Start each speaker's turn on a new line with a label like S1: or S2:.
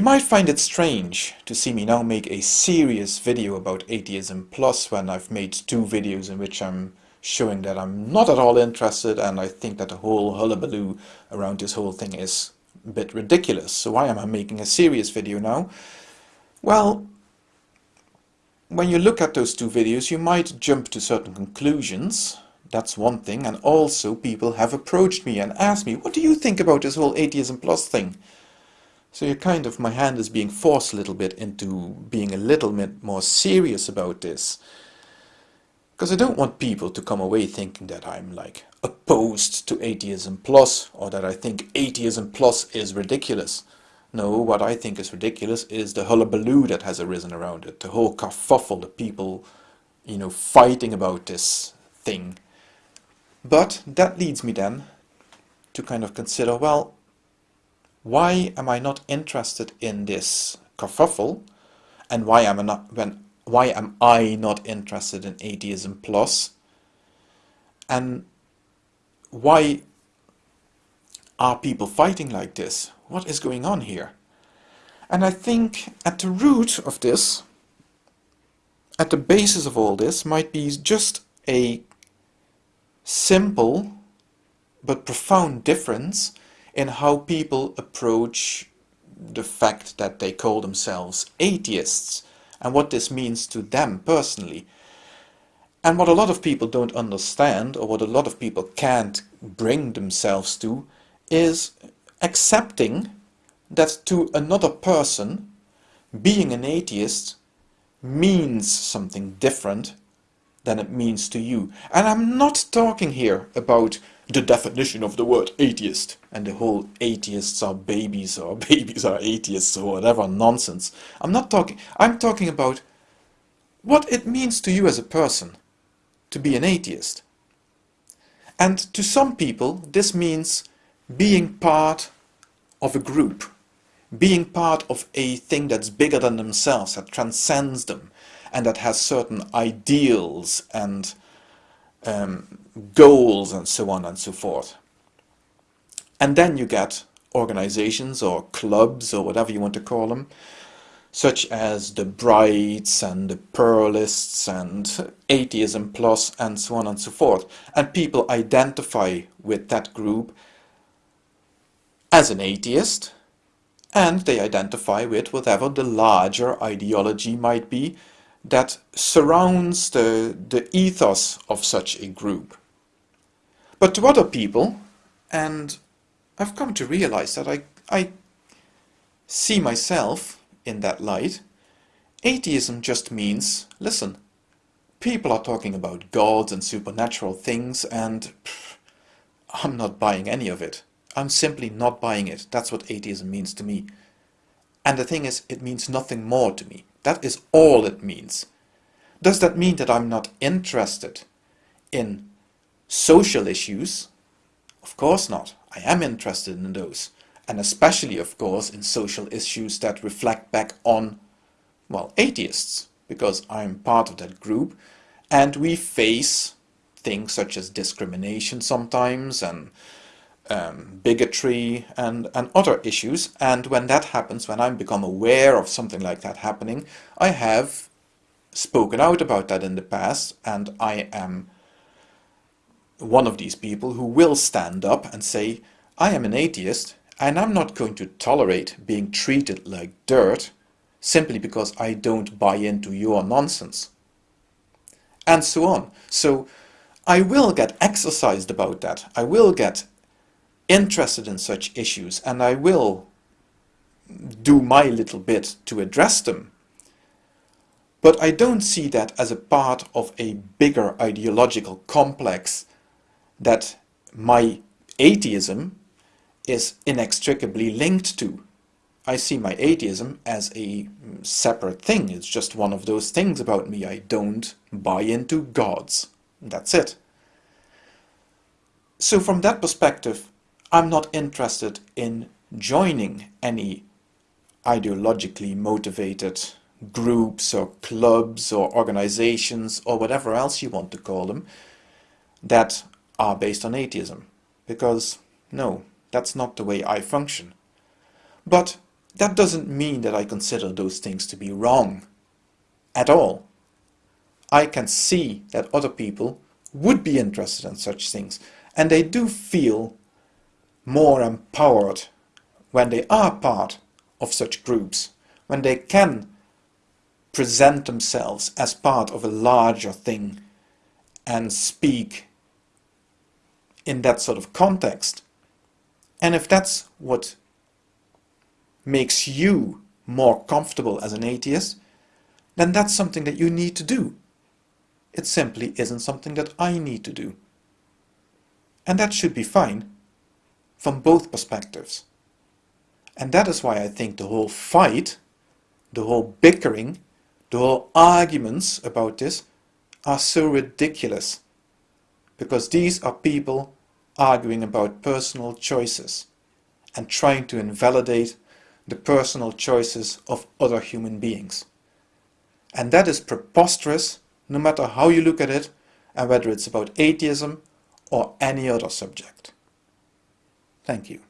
S1: You might find it strange to see me now make a serious video about atheism plus when I've made two videos in which I'm showing that I'm not at all interested and I think that the whole hullabaloo around this whole thing is a bit ridiculous. So why am I making a serious video now? Well, when you look at those two videos you might jump to certain conclusions that's one thing and also people have approached me and asked me what do you think about this whole atheism plus thing so you're kind of my hand is being forced a little bit into being a little bit more serious about this because I don't want people to come away thinking that I'm like opposed to atheism plus or that I think atheism plus is ridiculous no, what I think is ridiculous is the hullabaloo that has arisen around it, the whole kerfuffle, the people, you know, fighting about this thing. But that leads me then to kind of consider, well, why am I not interested in this kerfuffle, and why am I not when why am I not interested in atheism plus? plus, and why are people fighting like this? What is going on here? And I think at the root of this, at the basis of all this, might be just a simple but profound difference in how people approach the fact that they call themselves atheists and what this means to them personally. And what a lot of people don't understand, or what a lot of people can't bring themselves to, is accepting that to another person, being an atheist means something different than it means to you. And I'm not talking here about the definition of the word atheist and the whole atheists are babies or babies are atheists or whatever nonsense. I'm not talking, I'm talking about what it means to you as a person to be an atheist. And to some people this means being part of a group, being part of a thing that's bigger than themselves, that transcends them, and that has certain ideals and um, goals and so on and so forth. And then you get organizations or clubs or whatever you want to call them, such as the Brights and the Pluralists and Atheism Plus and so on and so forth. And people identify with that group as an atheist and they identify with whatever the larger ideology might be that surrounds the, the ethos of such a group. But to other people, and I've come to realize that I, I see myself in that light, atheism just means, listen, people are talking about gods and supernatural things and pff, I'm not buying any of it. I'm simply not buying it. That's what atheism means to me. And the thing is, it means nothing more to me. That is all it means. Does that mean that I'm not interested in social issues? Of course not. I am interested in those. And especially, of course, in social issues that reflect back on, well, atheists. Because I'm part of that group. And we face things such as discrimination sometimes and um, bigotry and, and other issues. And when that happens, when I become aware of something like that happening, I have spoken out about that in the past and I am one of these people who will stand up and say, I am an atheist and I'm not going to tolerate being treated like dirt simply because I don't buy into your nonsense. And so on. So I will get exercised about that. I will get interested in such issues and I will do my little bit to address them. But I don't see that as a part of a bigger ideological complex that my atheism is inextricably linked to. I see my atheism as a separate thing. It's just one of those things about me. I don't buy into gods. That's it. So from that perspective, I'm not interested in joining any ideologically motivated groups or clubs or organizations or whatever else you want to call them that are based on atheism. Because, no, that's not the way I function. But that doesn't mean that I consider those things to be wrong at all. I can see that other people would be interested in such things and they do feel more empowered when they are part of such groups, when they can present themselves as part of a larger thing and speak in that sort of context. And if that's what makes you more comfortable as an atheist, then that's something that you need to do. It simply isn't something that I need to do. And that should be fine from both perspectives. And that is why I think the whole fight, the whole bickering, the whole arguments about this are so ridiculous. Because these are people arguing about personal choices and trying to invalidate the personal choices of other human beings. And that is preposterous no matter how you look at it and whether it's about atheism or any other subject. Thank you.